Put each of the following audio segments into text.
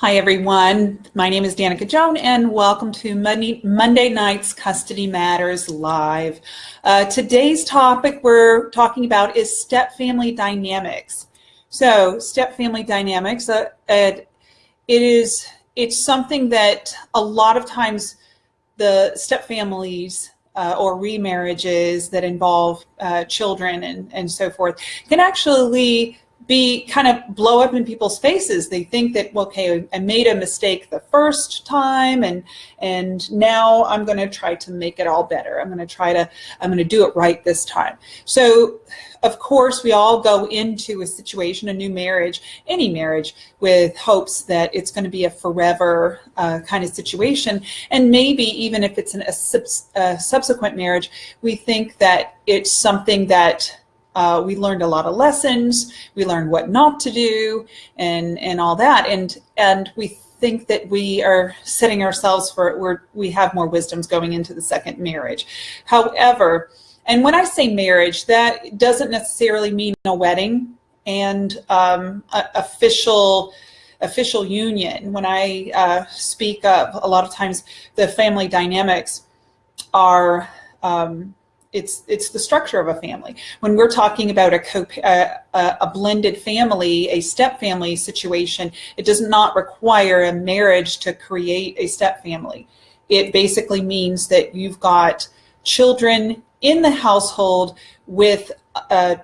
Hi, everyone. My name is Danica Joan, and welcome to Monday, Monday night's Custody Matters Live. Uh, today's topic we're talking about is step family dynamics. So, step family dynamics, uh, it is it's something that a lot of times the step families uh, or remarriages that involve uh, children and, and so forth can actually be kind of blow up in people's faces. They think that, well, okay, I made a mistake the first time and and now I'm going to try to make it all better. I'm going to try to, I'm going to do it right this time. So of course, we all go into a situation, a new marriage, any marriage, with hopes that it's going to be a forever uh, kind of situation. And maybe even if it's an, a, a subsequent marriage, we think that it's something that uh, we learned a lot of lessons. We learned what not to do and, and all that. And, and we think that we are setting ourselves for, we're, we have more wisdoms going into the second marriage. However, and when I say marriage, that doesn't necessarily mean a wedding and um, a, official official union. When I uh, speak of, a lot of times the family dynamics are um, it's it's the structure of a family. When we're talking about a, co a, a blended family, a step family situation, it does not require a marriage to create a step family. It basically means that you've got children in the household with uh,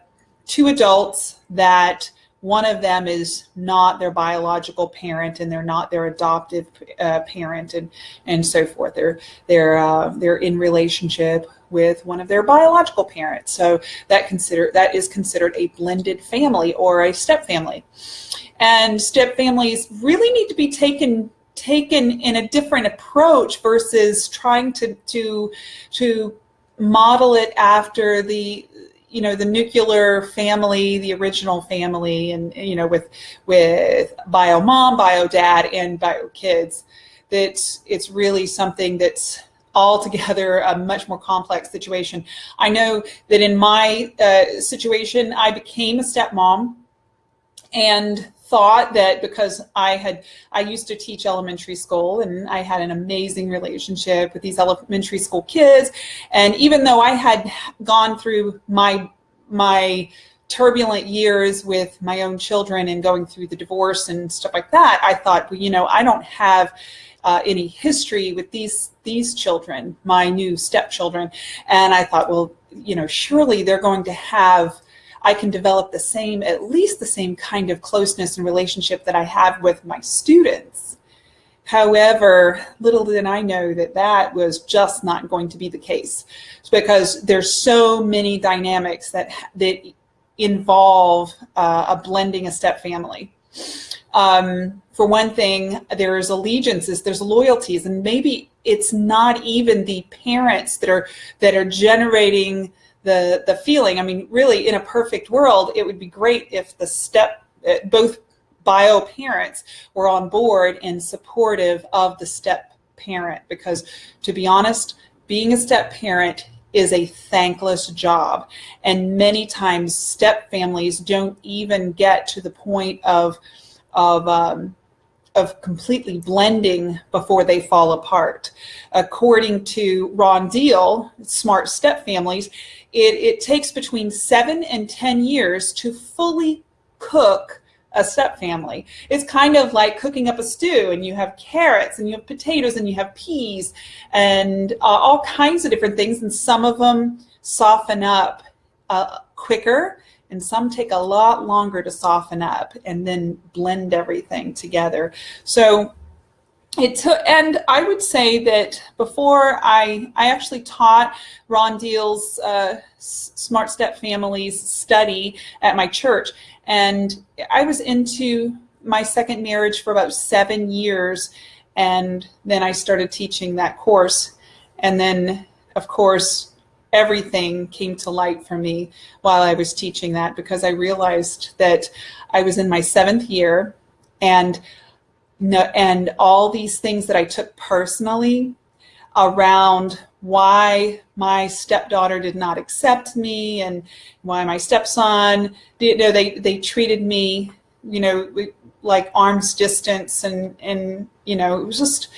two adults that one of them is not their biological parent and they're not their adoptive uh, parent and and so forth they're they're uh, they're in relationship with one of their biological parents. So that consider that is considered a blended family or a step family. And step families really need to be taken taken in a different approach versus trying to to to model it after the you know the nuclear family the original family and you know with with bio mom bio dad and bio kids that it's really something that's altogether a much more complex situation. I know that in my uh, situation, I became a stepmom and thought that because I had, I used to teach elementary school and I had an amazing relationship with these elementary school kids. And even though I had gone through my, my turbulent years with my own children and going through the divorce and stuff like that, I thought, well, you know, I don't have uh, any history with these these children, my new stepchildren, and I thought, well, you know, surely they're going to have. I can develop the same, at least the same kind of closeness and relationship that I have with my students. However, little did I know that that was just not going to be the case because there's so many dynamics that, that involve uh, a blending a step family. Um, for one thing, there's allegiances, there's loyalties, and maybe it's not even the parents that are that are generating the the feeling. I mean, really, in a perfect world, it would be great if the step uh, both bio parents were on board and supportive of the step parent because to be honest being a step parent is a thankless job and many times step families don't even get to the point of of um, of completely blending before they fall apart. According to Ron Deal, Smart Step Families, it, it takes between seven and 10 years to fully cook a step family. It's kind of like cooking up a stew and you have carrots and you have potatoes and you have peas and uh, all kinds of different things and some of them soften up uh, quicker and some take a lot longer to soften up and then blend everything together. So it took, and I would say that before I, I actually taught Ron Deal's uh, Smart Step Families study at my church, and I was into my second marriage for about seven years, and then I started teaching that course, and then of course everything came to light for me while I was teaching that because I realized that I was in my seventh year and and all these things that I took personally around why my stepdaughter did not accept me and why my stepson you know they they treated me you know like arm's distance and, and, you know, it was just,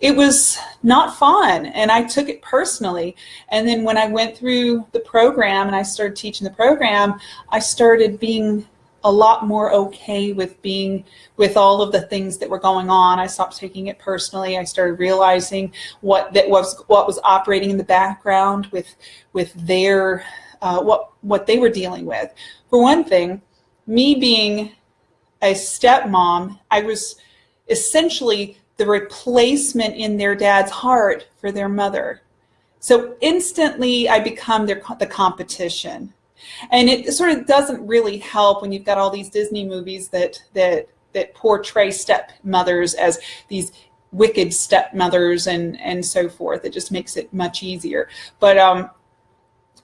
it was not fun and I took it personally. And then when I went through the program and I started teaching the program, I started being a lot more okay with being with all of the things that were going on. I stopped taking it personally. I started realizing what that was what was operating in the background with with their uh, what what they were dealing with. For one thing, me being a stepmom, I was essentially the replacement in their dad's heart for their mother. So instantly I become their, the competition. And it sort of doesn't really help when you've got all these Disney movies that, that, that portray stepmothers as these wicked stepmothers and, and so forth. It just makes it much easier. But, um,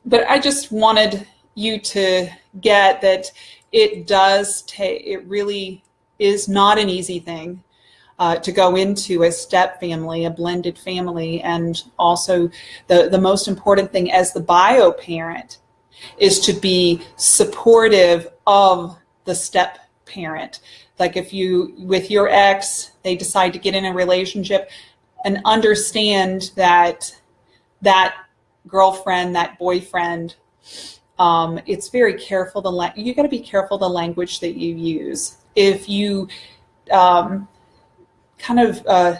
but I just wanted you to get that it does take, it really is not an easy thing uh, to go into a step family, a blended family, and also the, the most important thing as the bio parent is to be supportive of the step parent. Like if you, with your ex, they decide to get in a relationship and understand that that girlfriend, that boyfriend, um, it's very careful. The you got to be careful the language that you use. If you um, kind of uh,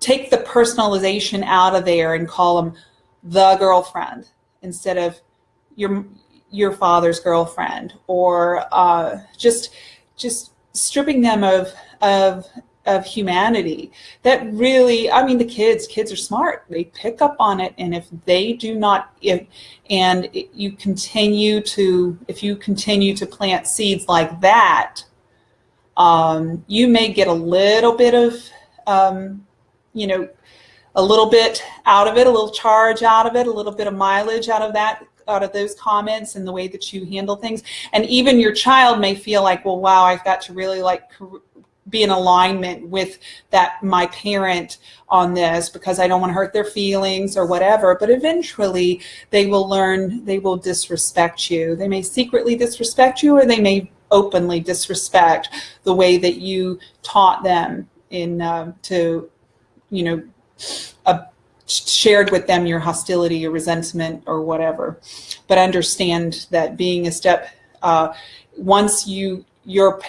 take the personalization out of there and call them the girlfriend instead of your your father's girlfriend or uh, just just stripping them of of of humanity. That really i mean the kids kids are smart. They pick up on it and if they do not if and you continue to if you continue to plant seeds like that um, you may get a little bit of um, you know a little bit out of it a little charge out of it a little bit of mileage out of that out of those comments and the way that you handle things. And even your child may feel like well wow I've got to really like be in alignment with that my parent on this because I don't want to hurt their feelings or whatever. But eventually they will learn they will disrespect you. They may secretly disrespect you or they may openly disrespect the way that you taught them in uh, to you know uh, shared with them your hostility your resentment or whatever but understand that being a step uh, once you your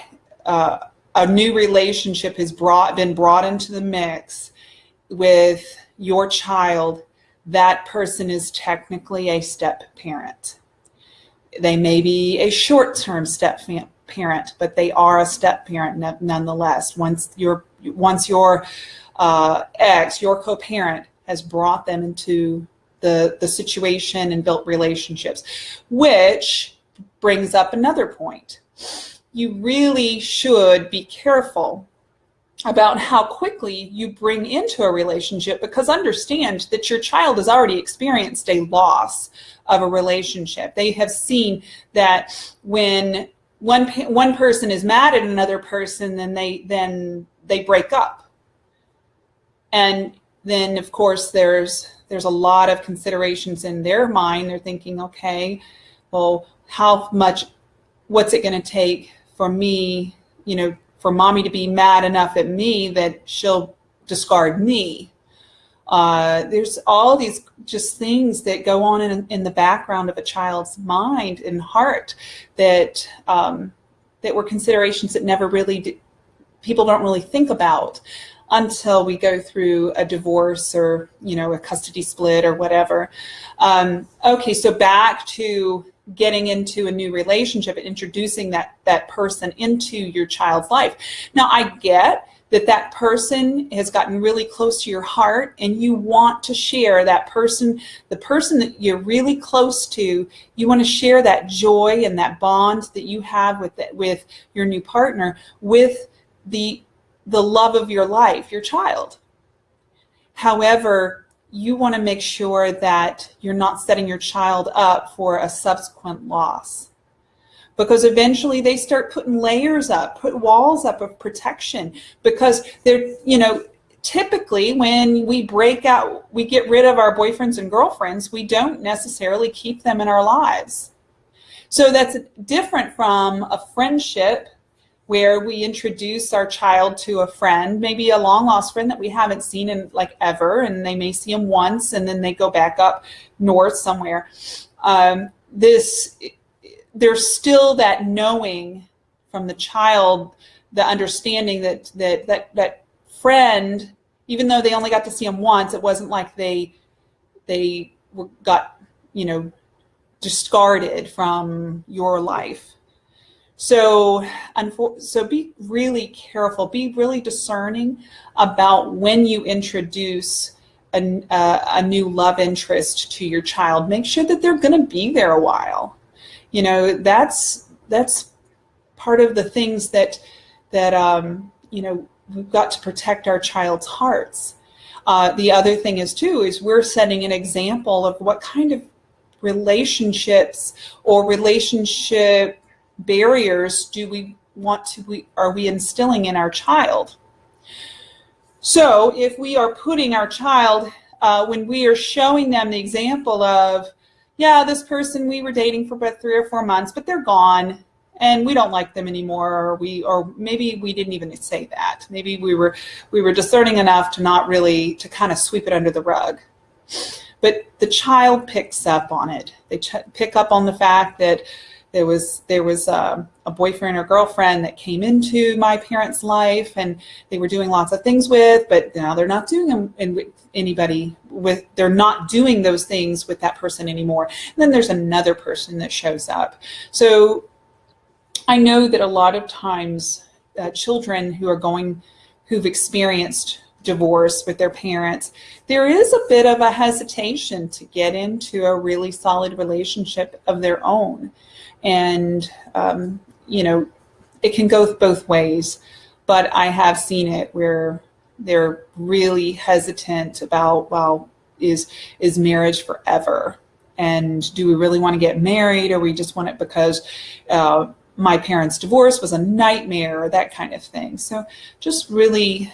uh, a new relationship has brought been brought into the mix with your child, that person is technically a step parent. They may be a short-term step parent, but they are a step parent nonetheless. Once your once your uh, ex, your co-parent, has brought them into the the situation and built relationships, which brings up another point you really should be careful about how quickly you bring into a relationship because understand that your child has already experienced a loss of a relationship. They have seen that when one one person is mad at another person, then they then they break up. And then of course there's there's a lot of considerations in their mind. They're thinking, okay, well, how much, what's it going to take for me, you know, for mommy to be mad enough at me that she'll discard me. Uh, there's all these just things that go on in, in the background of a child's mind and heart that um, that were considerations that never really people don't really think about until we go through a divorce or you know a custody split or whatever. Um, okay, so back to getting into a new relationship and introducing that, that person into your child's life. Now, I get that that person has gotten really close to your heart and you want to share that person, the person that you're really close to, you want to share that joy and that bond that you have with, with your new partner with the, the love of your life, your child. However, you want to make sure that you're not setting your child up for a subsequent loss because eventually they start putting layers up, put walls up of protection because they're, you know, typically when we break out, we get rid of our boyfriends and girlfriends, we don't necessarily keep them in our lives. So that's different from a friendship where we introduce our child to a friend, maybe a long lost friend that we haven't seen in like ever, and they may see him once and then they go back up north somewhere. Um, this, there's still that knowing from the child, the understanding that that that that friend, even though they only got to see him once, it wasn't like they they were got you know discarded from your life. So, so be really careful, be really discerning about when you introduce a, uh, a new love interest to your child. Make sure that they're going to be there a while. You know, that's that's part of the things that that um, you know we've got to protect our child's hearts. Uh, the other thing is too is we're setting an example of what kind of relationships or relationship barriers do we want to we are we instilling in our child so if we are putting our child uh, when we are showing them the example of yeah this person we were dating for about three or four months but they're gone and we don't like them anymore or we or maybe we didn't even say that. Maybe we were we were discerning enough to not really to kind of sweep it under the rug. But the child picks up on it. They pick up on the fact that there was there was a, um, a, boyfriend or girlfriend that came into my parents' life, and they were doing lots of things with, but now they're not doing them in, with anybody with. They're not doing those things with that person anymore. And then there's another person that shows up. So I know that a lot of times uh, children who are going, who've experienced divorce with their parents, there is a bit of a hesitation to get into a really solid relationship of their own. And, um, you know, it can go both ways, but I have seen it where they're really hesitant about, well, is, is marriage forever? And do we really want to get married or we just want it because uh, my parents' divorce was a nightmare or that kind of thing. So just really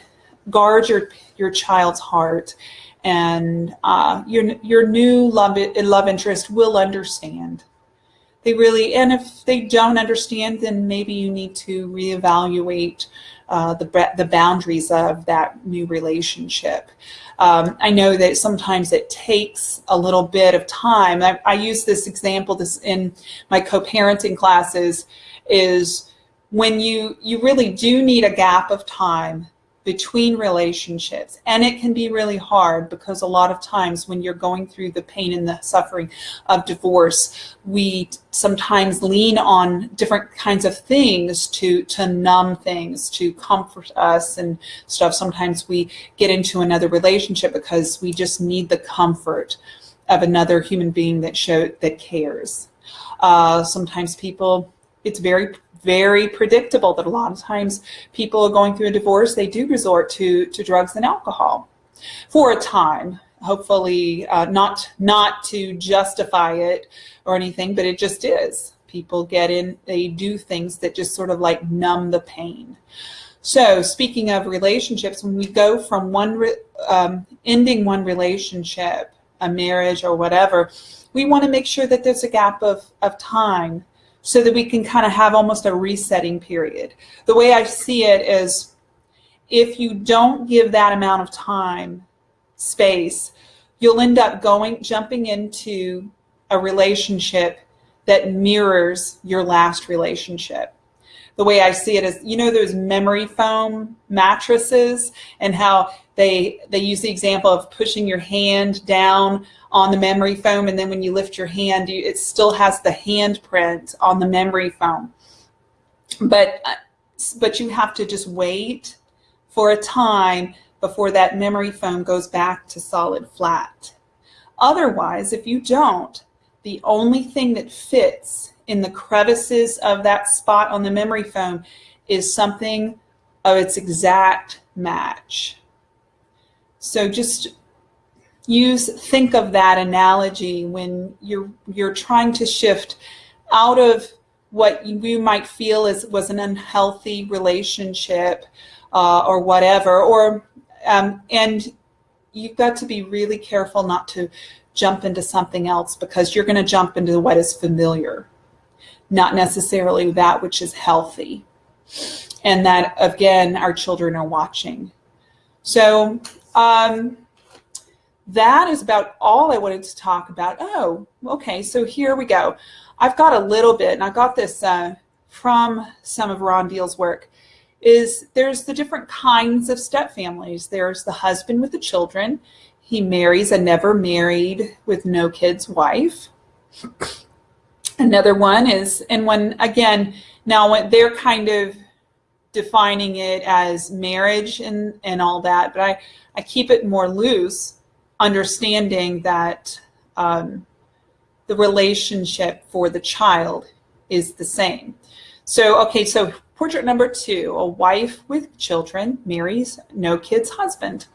guard your, your child's heart and uh, your, your new love, love interest will understand they really, and if they don't understand, then maybe you need to reevaluate uh, the, the boundaries of that new relationship. Um, I know that sometimes it takes a little bit of time. I, I use this example this in my co-parenting classes is when you, you really do need a gap of time between relationships. And it can be really hard because a lot of times when you're going through the pain and the suffering of divorce, we sometimes lean on different kinds of things to, to numb things, to comfort us and stuff. Sometimes we get into another relationship because we just need the comfort of another human being that show that cares. Uh, sometimes people, it's very very predictable that a lot of times people are going through a divorce, they do resort to, to drugs and alcohol for a time. Hopefully uh, not, not to justify it or anything, but it just is. People get in, they do things that just sort of like numb the pain. So speaking of relationships, when we go from one, um, ending one relationship, a marriage or whatever, we want to make sure that there's a gap of, of time so that we can kind of have almost a resetting period. The way I see it is if you don't give that amount of time, space, you'll end up going, jumping into a relationship that mirrors your last relationship. The way I see it is, you know, those memory foam mattresses and how they, they use the example of pushing your hand down on the memory foam and then when you lift your hand you, it still has the handprint on the memory foam. But uh, but you have to just wait for a time before that memory foam goes back to solid flat. Otherwise if you don't the only thing that fits in the crevices of that spot on the memory foam is something of its exact match. So just use think of that analogy when you're you're trying to shift out of what you might feel is was an unhealthy relationship uh, or whatever or um, and you've got to be really careful not to jump into something else because you're going to jump into what is familiar not necessarily that which is healthy and that again our children are watching. So um, that is about all I wanted to talk about. Oh, okay, so here we go. I've got a little bit, and I got this uh, from some of Ron Deal's work, is there's the different kinds of step families. There's the husband with the children. He marries a never married with no kids wife. Another one is, and when, again, now they're kind of defining it as marriage and, and all that, but I, I keep it more loose, understanding that um, the relationship for the child is the same. So, okay, so portrait number two, a wife with children marries no kids husband.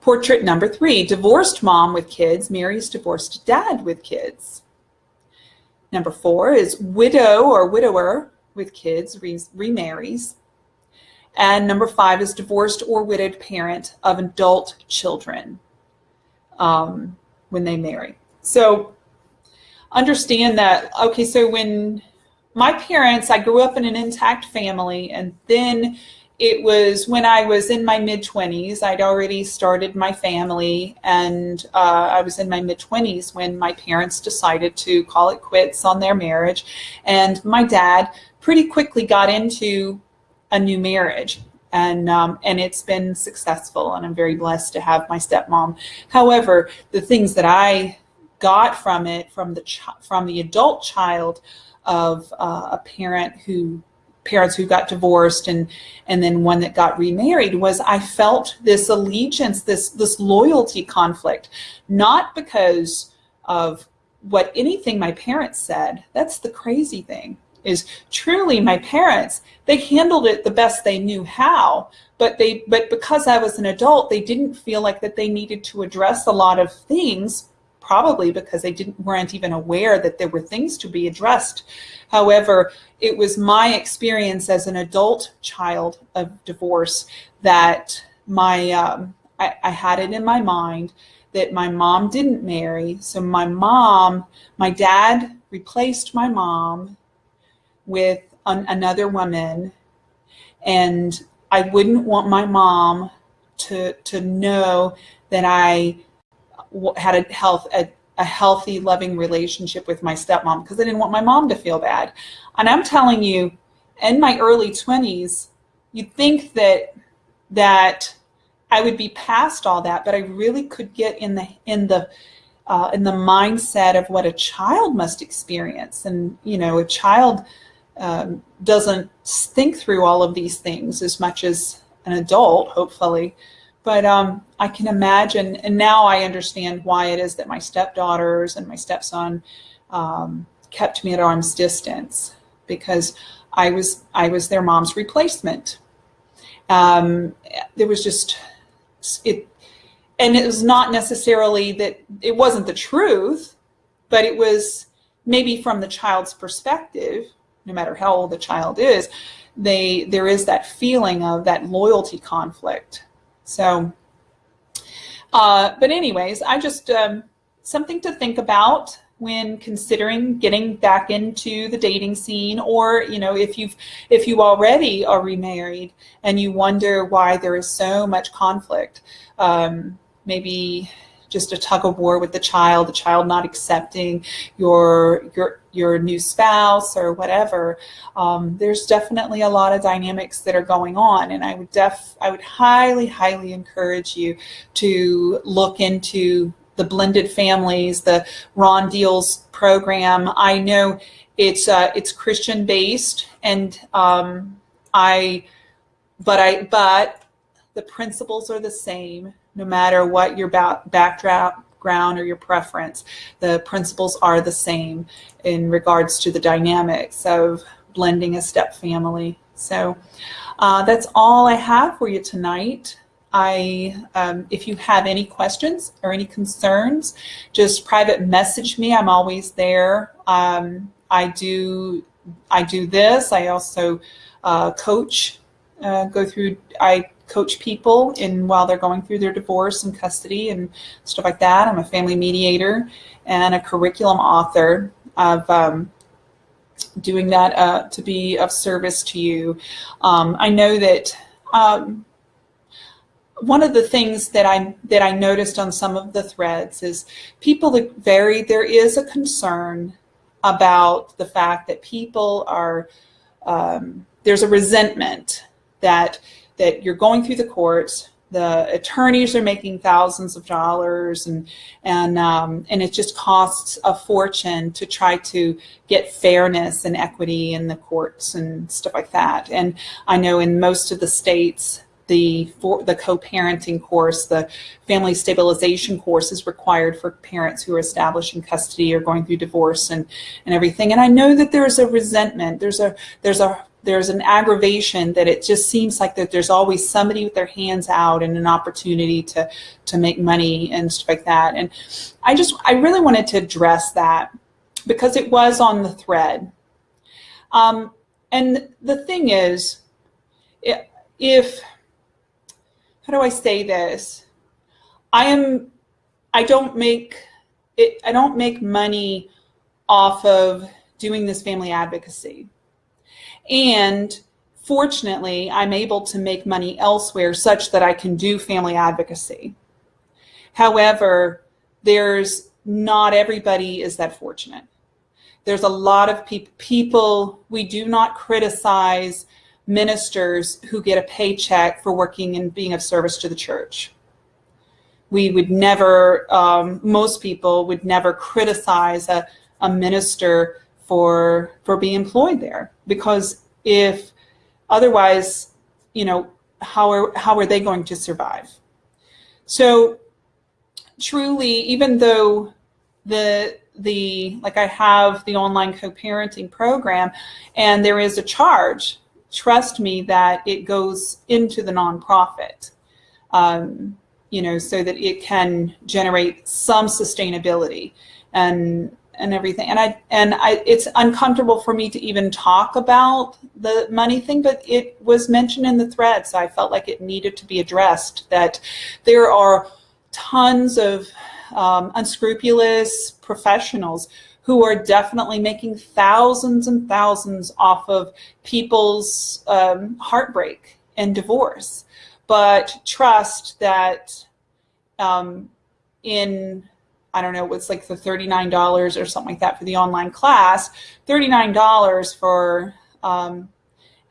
Portrait number three, divorced mom with kids marries divorced dad with kids. Number four is widow or widower with kids re remarries. And number five is divorced or widowed parent of adult children um, when they marry. So understand that, okay, so when my parents, I grew up in an intact family and then it was when I was in my mid 20s, I'd already started my family and uh, I was in my mid 20s when my parents decided to call it quits on their marriage. And my dad pretty quickly got into a new marriage and um, and it's been successful and I'm very blessed to have my stepmom. However, the things that I got from it, from the from the adult child of uh, a parent who parents who got divorced and and then one that got remarried was I felt this allegiance, this this loyalty conflict, not because of what anything my parents said. That's the crazy thing is truly my parents they handled it the best they knew how but they but because i was an adult they didn't feel like that they needed to address a lot of things probably because they didn't weren't even aware that there were things to be addressed. However, it was my experience as an adult child of divorce that my um, I, I had it in my mind that my mom didn't marry. So my mom, my dad replaced my mom with an, another woman and I wouldn't want my mom to to know that I had a health a, a healthy, loving relationship with my stepmom because I didn't want my mom to feel bad. And I'm telling you, in my early 20s, you'd think that that I would be past all that, but I really could get in the in the uh, in the mindset of what a child must experience. And you know, a child um, doesn't think through all of these things as much as an adult, hopefully. But um, I can imagine, and now I understand why it is that my stepdaughters and my stepson um, kept me at arm's distance because I was I was their mom's replacement. Um, there was just it, and it was not necessarily that it wasn't the truth, but it was maybe from the child's perspective, no matter how old the child is, they there is that feeling of that loyalty conflict so, uh, but anyways, I just, um, something to think about when considering getting back into the dating scene or you know if you've if you already are remarried and you wonder why there is so much conflict um, maybe just a tug of war with the child, the child not accepting your your your new spouse or whatever. Um, there's definitely a lot of dynamics that are going on, and I would def I would highly highly encourage you to look into the blended families, the Ron Deal's program. I know it's uh, it's Christian based, and um, I but I but the principles are the same no matter what your background or your preference. The principles are the same in regards to the dynamics of blending a step family. So uh, that's all I have for you tonight. I, um, if you have any questions or any concerns, just private message me. I'm always there. Um, I do, I do this. I also uh, coach, uh, go through, I coach people in while they're going through their divorce and custody and stuff like that. I'm a family mediator and a curriculum author of um, doing that uh, to be of service to you. Um, I know that um, one of the things that I that I noticed on some of the threads is people that vary. There is a concern about the fact that people are um, there's a resentment that that you're going through the courts the attorneys are making thousands of dollars and and um, and it just costs a fortune to try to get fairness and equity in the courts and stuff like that. And I know in most of the states the for the co-parenting course the family stabilization course is required for parents who are establishing custody or going through divorce and and everything. And I know that there's a resentment. There's a there's a there's an aggravation that it just seems like that there's always somebody with their hands out and an opportunity to to make money and stuff like that. And I just I really wanted to address that because it was on the thread. Um, and the thing is, if how do I say this? I am I don't make it I don't make money off of doing this family advocacy. And fortunately, I'm able to make money elsewhere such that I can do family advocacy. However, there's not everybody is that fortunate. There's a lot of pe people, we do not criticize ministers who get a paycheck for working and being of service to the church. We would never, um, most people would never criticize a, a minister for for being employed there. Because if otherwise you know how are how are they going to survive? So truly even though the the like I have the online co-parenting program and there is a charge trust me that it goes into the nonprofit um, you know so that it can generate some sustainability. And and everything. And I and I it's uncomfortable for me to even talk about the money thing, but it was mentioned in the thread, so I felt like it needed to be addressed. That there are tons of um, unscrupulous professionals who are definitely making thousands and thousands off of people's um, heartbreak and divorce, but trust that um, in I don't know, what's like the $39 or something like that for the online class, $39 for um,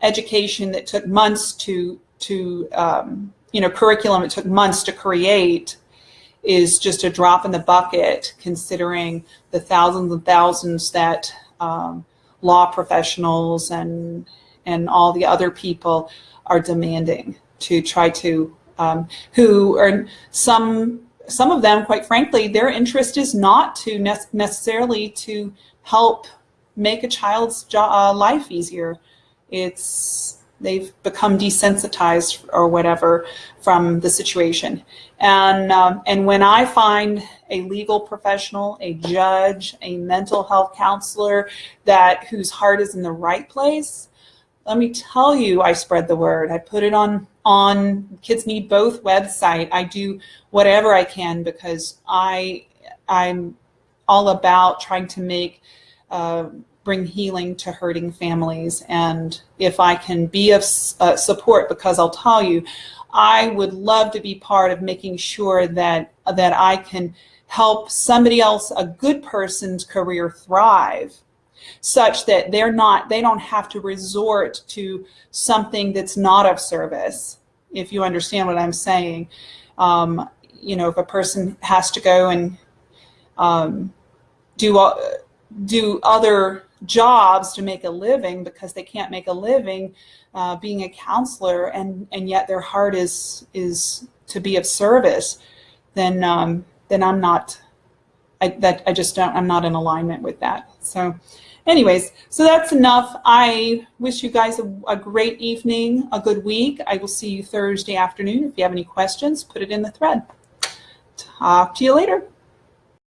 education that took months to, to um, you know, curriculum it took months to create is just a drop in the bucket considering the thousands and thousands that um, law professionals and, and all the other people are demanding to try to, um, who are some some of them, quite frankly, their interest is not to ne necessarily to help make a child's uh, life easier. It's they've become desensitized or whatever from the situation. And, um, and when I find a legal professional, a judge, a mental health counselor that whose heart is in the right place, let me tell you, I spread the word. I put it on on Kids Need Both website. I do whatever I can because I I'm all about trying to make uh, bring healing to hurting families. And if I can be of uh, support, because I'll tell you, I would love to be part of making sure that that I can help somebody else, a good person's career thrive such that they're not, they don't have to resort to something that's not of service, if you understand what I'm saying. Um, you know, if a person has to go and um, do, uh, do other jobs to make a living because they can't make a living uh, being a counselor and, and yet their heart is, is to be of service, then, um, then I'm not, I, that, I just don't, I'm not in alignment with that. So Anyways, so that's enough. I wish you guys a, a, great evening, a good week. I will see you Thursday afternoon. If you have any questions, put it in the thread. Talk to you later.